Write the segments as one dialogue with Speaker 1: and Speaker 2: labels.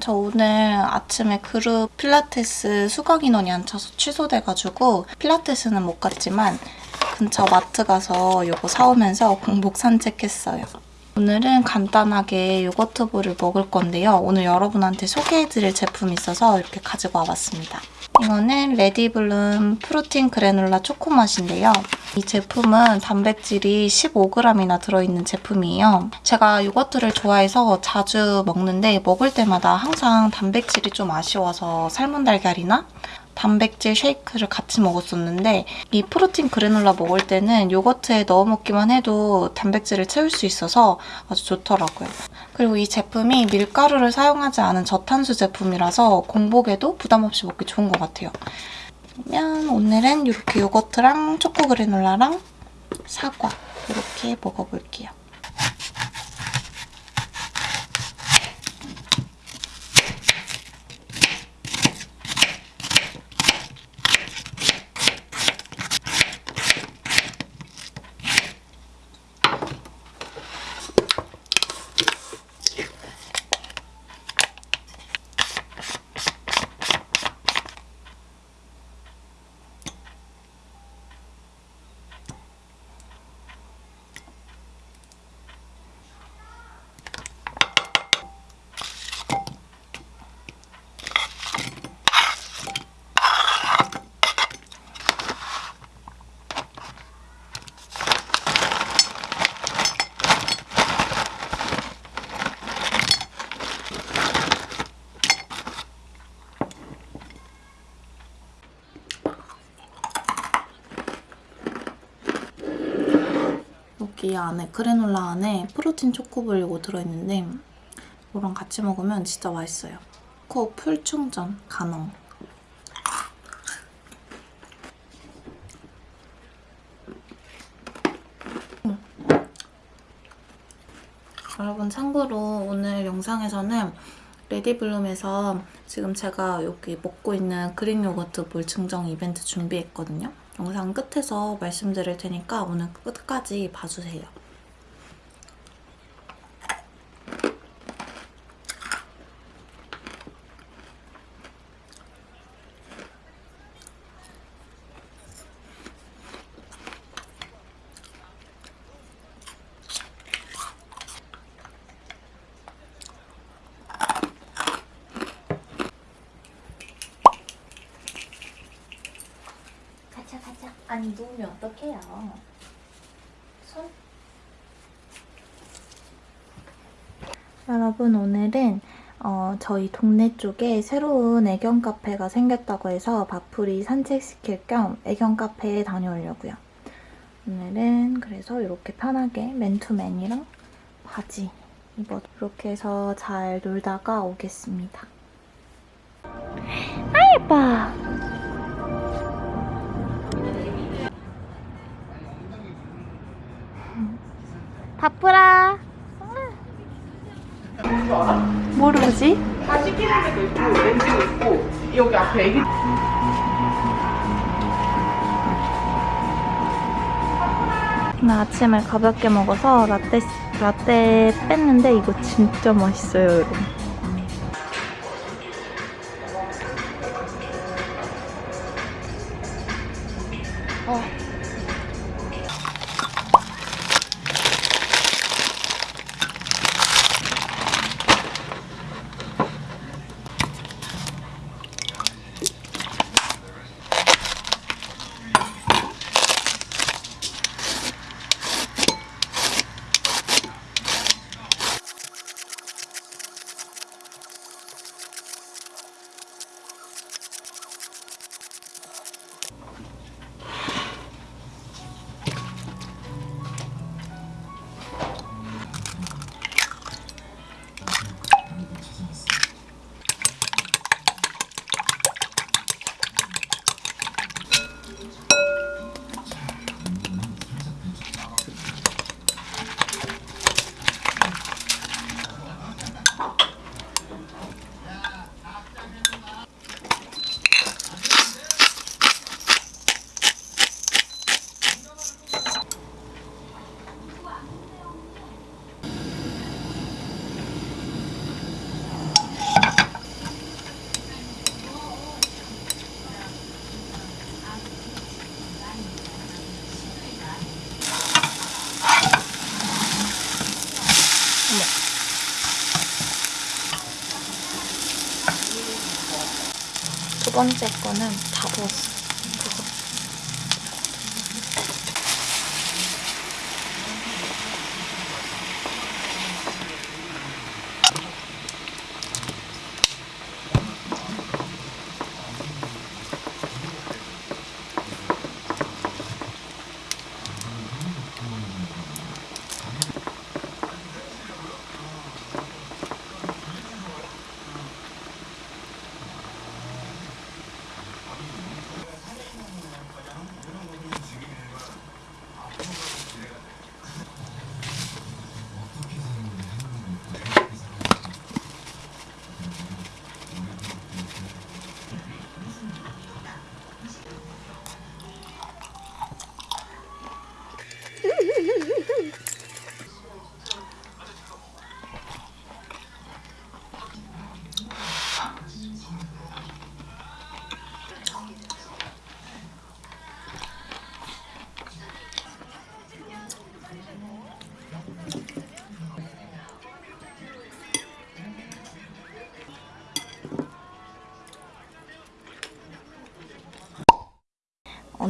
Speaker 1: 저 오늘 아침에 그룹 필라테스 수강 인원이 안 차서 취소돼가지고 필라테스는 못 갔지만 근처 마트 가서 이거 사오면서 공복 산책했어요. 오늘은 간단하게 요거트볼을 먹을 건데요. 오늘 여러분한테 소개해드릴 제품이 있어서 이렇게 가지고 와봤습니다. 이거는 레디블룸 프로틴 그래놀라 초코맛인데요. 이 제품은 단백질이 15g이나 들어있는 제품이에요. 제가 요거트를 좋아해서 자주 먹는데 먹을 때마다 항상 단백질이 좀 아쉬워서 삶은 달걀이나 단백질 쉐이크를 같이 먹었었는데 이 프로틴 그래놀라 먹을 때는 요거트에 넣어 먹기만 해도 단백질을 채울 수 있어서 아주 좋더라고요. 그리고 이 제품이 밀가루를 사용하지 않은 저탄수 제품이라서 공복에도 부담 없이 먹기 좋은 것 같아요. 그러면 오늘은 이렇게 요거트랑 초코 그래놀라랑 사과 이렇게 먹어볼게요. 안에 그래놀라 안에 프로틴 초코볼 이거 들어있는데 이거랑 같이 먹으면 진짜 맛있어요. 코 풀충전 가능. 음. 여러분 참고로 오늘 영상에서는 레디블룸에서 지금 제가 여기 먹고 있는 그릭 요거트 볼 증정 이벤트 준비했거든요. 영상 끝에서 말씀드릴 테니까 오늘 끝까지 봐주세요. 가자 가자. 아니 누우면 어떡해요. 손. 여러분 오늘은 어, 저희 동네 쪽에 새로운 애견 카페가 생겼다고 해서 바풀이 산책시킬 겸 애견 카페에 다녀오려고요. 오늘은 그래서 이렇게 편하게 맨투맨이랑 바지 입어 이렇게 해서 잘 놀다가 오겠습니다. 아 예뻐! 바쁘라. 모르지?
Speaker 2: 다 씻기는 데도 있고 렌즈도 있고 여기 앞에 애기
Speaker 1: 나 아침을 가볍게 먹어서 라떼, 라떼 뺐는데 이거 진짜 맛있어요, 여러분. 번째 거는 다 부었어.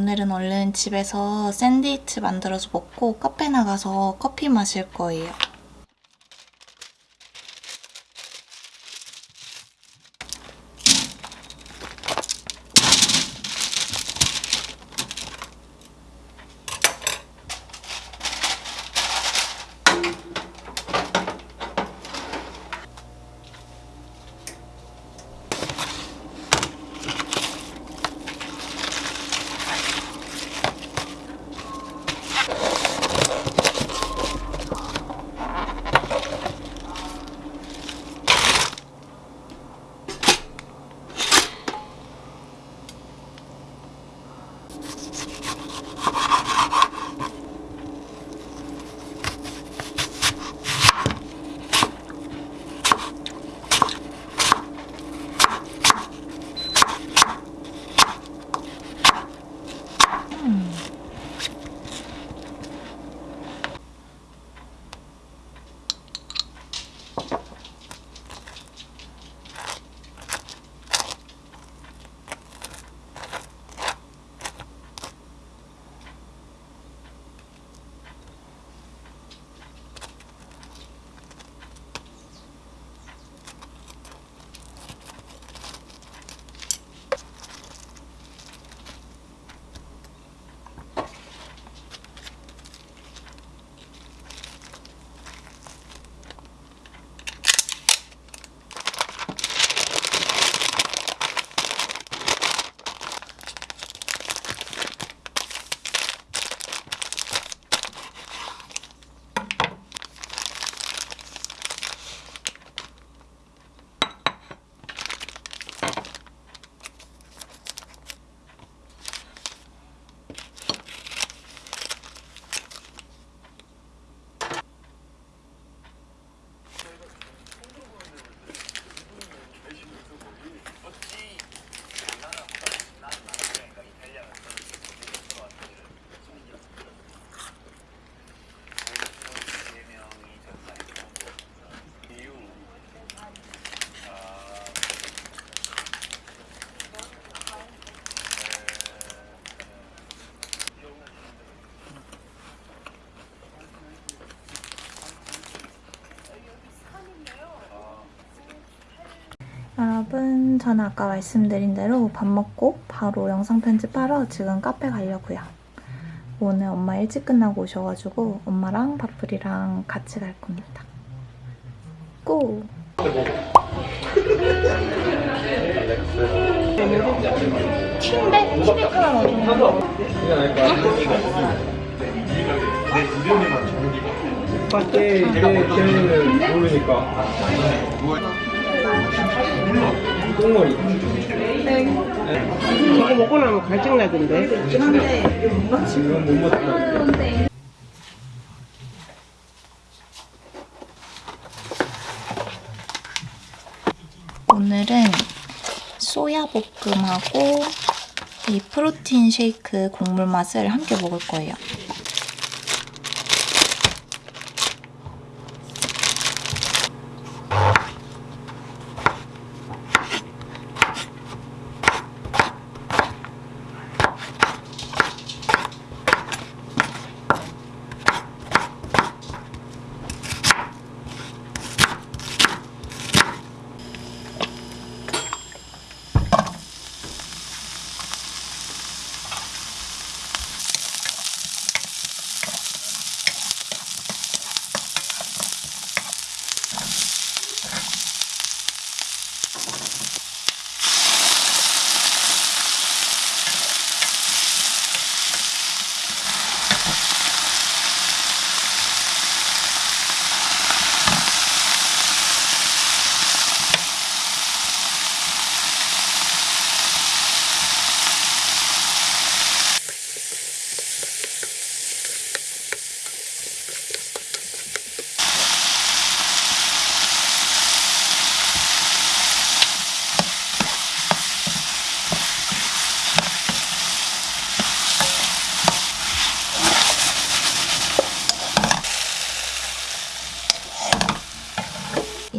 Speaker 1: 오늘은 얼른 집에서 샌드위치 만들어서 먹고 카페 나가서 커피 마실 거예요. 여러분, 저는 아까 말씀드린 대로 밥 먹고 바로 영상 편집하러 지금 카페 가려고요. 오늘 엄마 일찍 끝나고 오셔가지고 엄마랑 밥풀이랑 같이 갈 겁니다. 고! 틴백? 티백 하나 넣어주면
Speaker 3: 밖에 제 걔는 모르니까 똥머리
Speaker 2: 이거 먹고 나면 갈증 나던데.
Speaker 3: 지금 못 먹다
Speaker 1: 오늘은 소야 볶음하고 이 프로틴 쉐이크 곡물 맛을 함께 먹을 거예요.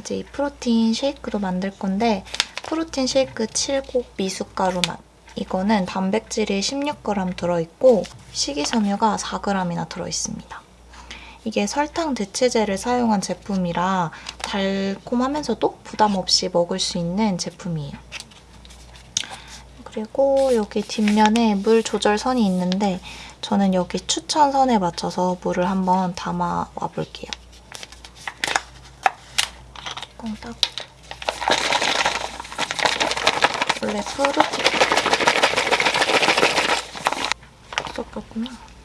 Speaker 1: 이제 이 프로틴 쉐이크도 만들 건데 프로틴 쉐이크 7곡 미숫가루 맛. 이거는 단백질이 16g 들어있고 식이섬유가 4g이나 들어있습니다. 이게 설탕 대체제를 사용한 제품이라 달콤하면서도 부담 없이 먹을 수 있는 제품이에요. 그리고 여기 뒷면에 물 조절 선이 있는데 저는 여기 추천선에 맞춰서 물을 한번 담아 와 볼게요. 뚜껑 따고 원래 프로틴 섞였구나.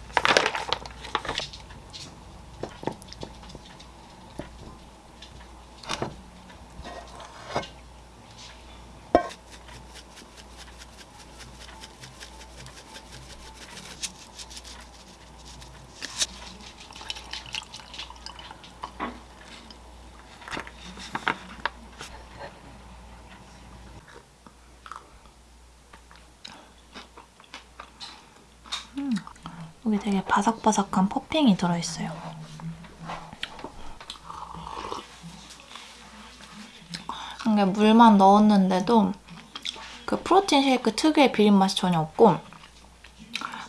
Speaker 1: 여기 되게 바삭바삭한 퍼핑이 들어있어요. 이게 물만 넣었는데도 그 프로틴 쉐이크 특유의 비린 맛이 전혀 없고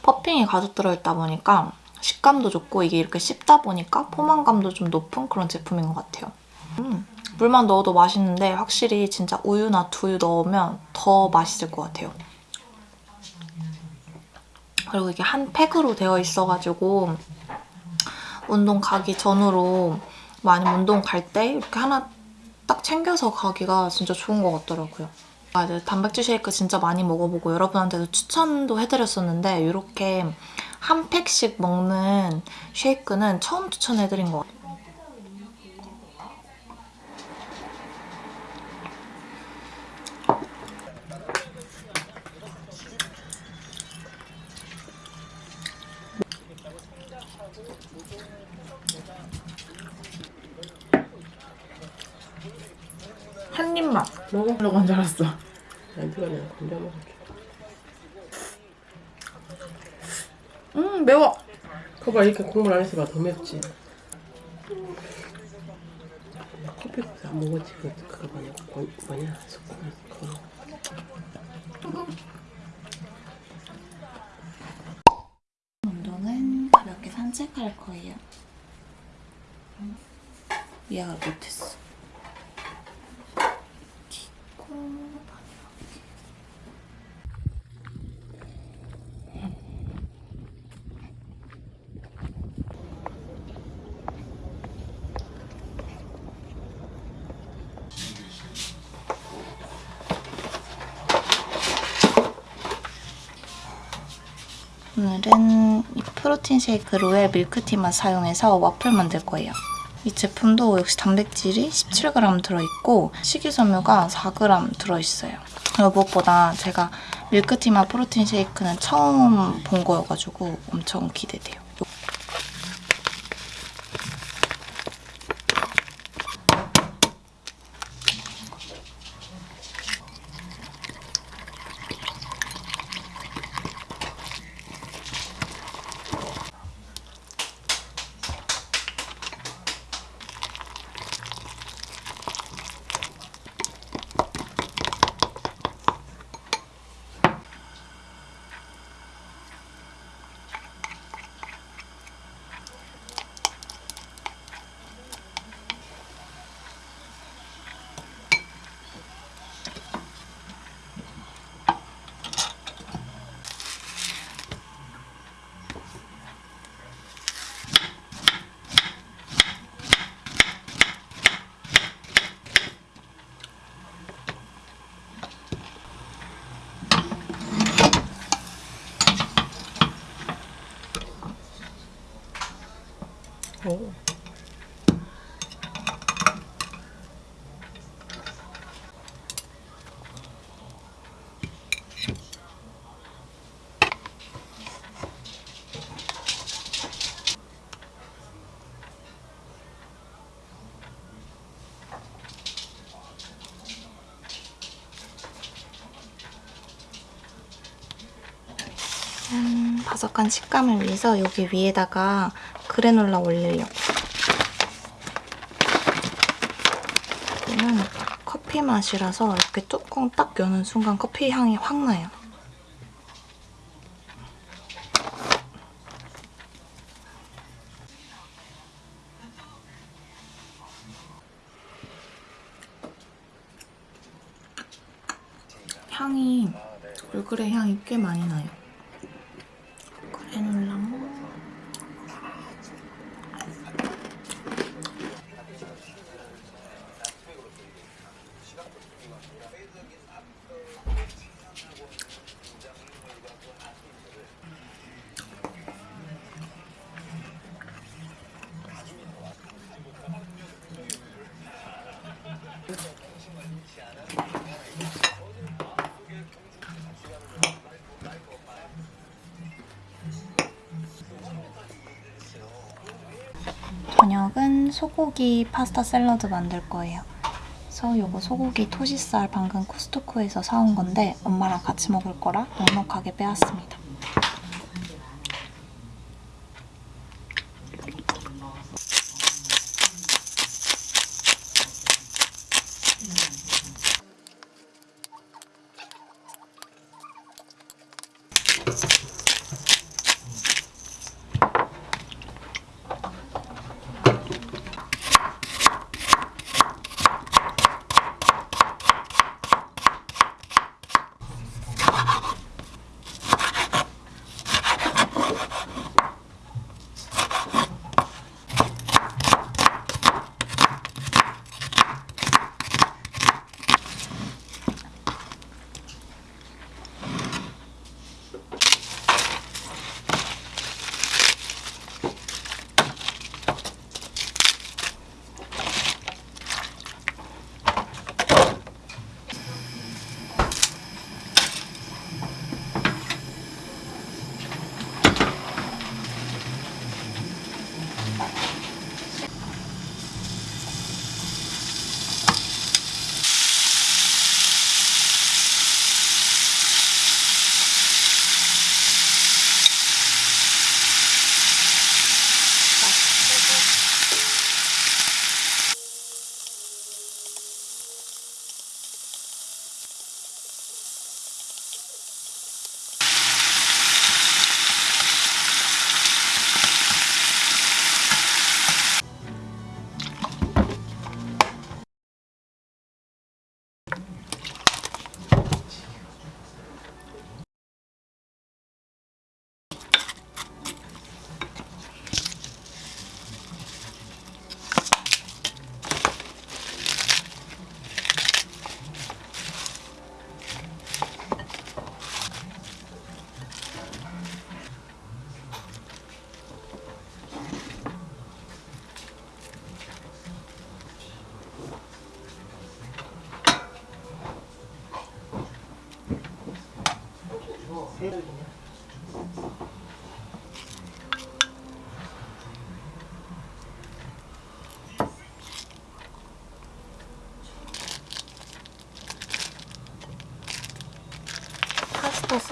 Speaker 1: 퍼핑이 가득 들어있다 보니까 식감도 좋고 이게 이렇게 씹다 보니까 포만감도 좀 높은 그런 제품인 것 같아요. 음, 물만 넣어도 맛있는데 확실히 진짜 우유나 두유 넣으면 더 맛있을 것 같아요. 그리고 이게 한 팩으로 되어 있어가지고 운동 가기 전으로 만약 운동 갈 때 이렇게 하나 딱 챙겨서 가기가 진짜 좋은 것 같더라고요. 아, 이제 단백질 쉐이크 진짜 많이 먹어보고 여러분한테도 추천도 해드렸었는데 이렇게 한 팩씩 먹는 쉐이크는 처음 추천해드린 것 같아요. 한 입만.
Speaker 2: 먹으려고 한 줄 알았어.
Speaker 4: 남편이 그냥 건져 먹을게.
Speaker 2: 음 매워.
Speaker 4: 그거 이렇게 국물 안에서 봐더 맵지. 커피 안 먹었지 그 그거 뭐냐 고- 뭐냐 스콘 그거.
Speaker 1: 운동은 가볍게 산책할 거예요. 미아가 못했어. 기고 오늘은 이 프로틴 쉐이크 로얄 밀크티만 사용해서 와플 만들 거예요. 이 제품도 역시 단백질이 17g 들어있고 식이섬유가 4g 들어있어요. 무엇보다 제가 밀크티만 프로틴 쉐이크는 처음 본 거여가지고 엄청 기대돼요.
Speaker 4: 오.
Speaker 1: 짠, 바삭한 식감을 위해서 여기 위에다가 그래놀라 올리려고. 맛이라서 이렇게 뚜껑 딱 여는 순간 커피 향이 확 나요. 향이 얼그레 향이 꽤 많이 나요. 소고기 파스타 샐러드 만들 거예요. 그래서 이거 소고기 토시살 방금 코스트코에서 사온 건데 엄마랑 같이 먹을 거라 넉넉하게 빼왔습니다.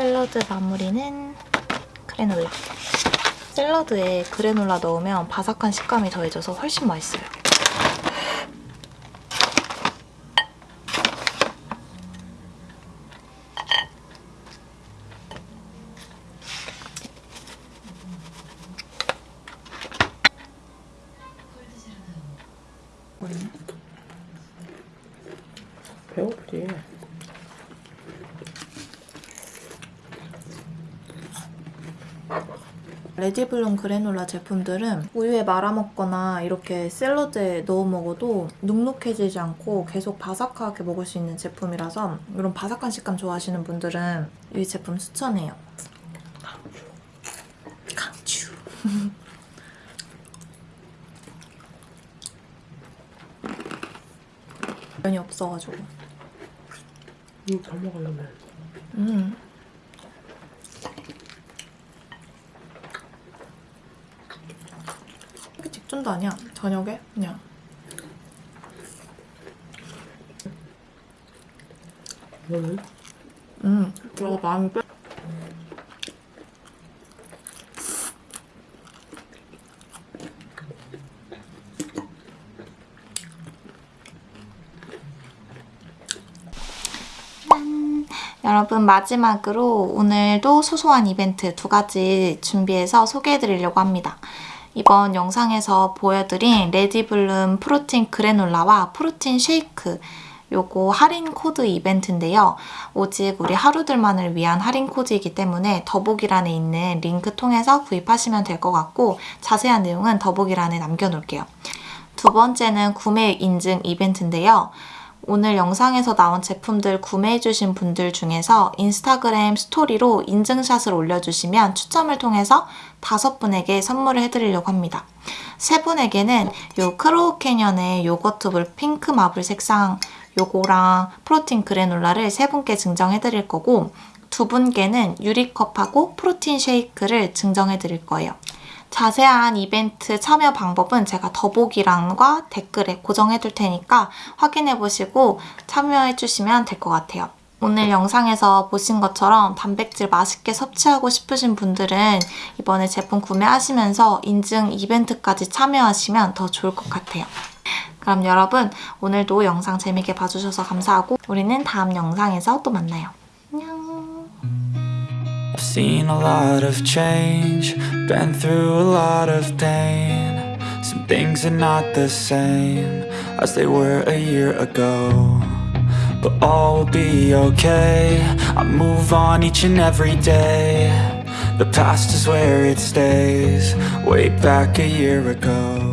Speaker 1: 샐러드 마무리는 그래놀라. 샐러드에 그래놀라 넣으면 바삭한 식감이 더해져서 훨씬 맛있어요.
Speaker 4: 배고프지.
Speaker 1: 레지블룸 그래놀라 제품들은 우유에 말아먹거나 이렇게 샐러드에 넣어 먹어도 눅눅해지지 않고 계속 바삭하게 먹을 수 있는 제품이라서 이런 바삭한 식감 좋아하시는 분들은 이 제품 추천해요. 강추. 면이 없어가지고.
Speaker 4: 이거 더 먹으려면.
Speaker 1: 음. 직전도 아니야. 저녁에 그냥.
Speaker 4: 너는?
Speaker 1: 음. 이거 빼. 여러분 마지막으로 오늘도 소소한 이벤트 두 가지 준비해서 소개해드리려고 합니다. 이번 영상에서 보여드린 레디블룸 프로틴 그래놀라와 프로틴 쉐이크 요거 할인 코드 이벤트인데요. 오직 우리 하루들만을 위한 할인 코드이기 때문에 더보기란에 있는 링크 통해서 구입하시면 될 것 같고 자세한 내용은 더보기란에 남겨놓을게요. 두 번째는 구매 인증 이벤트인데요. 오늘 영상에서 나온 제품들 구매해주신 분들 중에서 인스타그램 스토리로 인증샷을 올려주시면 추첨을 통해서 다섯 분에게 선물을 해드리려고 합니다. 세 분에게는 요 크로우 캐년의 요거트볼 핑크 marble 색상 요거랑 프로틴 그래놀라를 세 분께 증정해드릴 거고 두 분께는 유리컵하고 프로틴 쉐이크를 증정해드릴 거예요. 자세한 이벤트 참여 방법은 제가 더보기란과 댓글에 고정해둘 테니까 확인해보시고 참여해주시면 될 것 같아요. 오늘 영상에서 보신 것처럼 단백질 맛있게 섭취하고 싶으신 분들은 이번에 제품 구매하시면서 인증 이벤트까지 참여하시면 더 좋을 것 같아요. 그럼 여러분 오늘도 영상 재밌게 봐주셔서 감사하고 우리는 다음 영상에서 또 만나요.
Speaker 5: Seen a lot of change, been through a lot of pain. Some things are not the same as they were a year ago. But all will be okay. I move on each and every day. The past is where it stays, way back a year ago.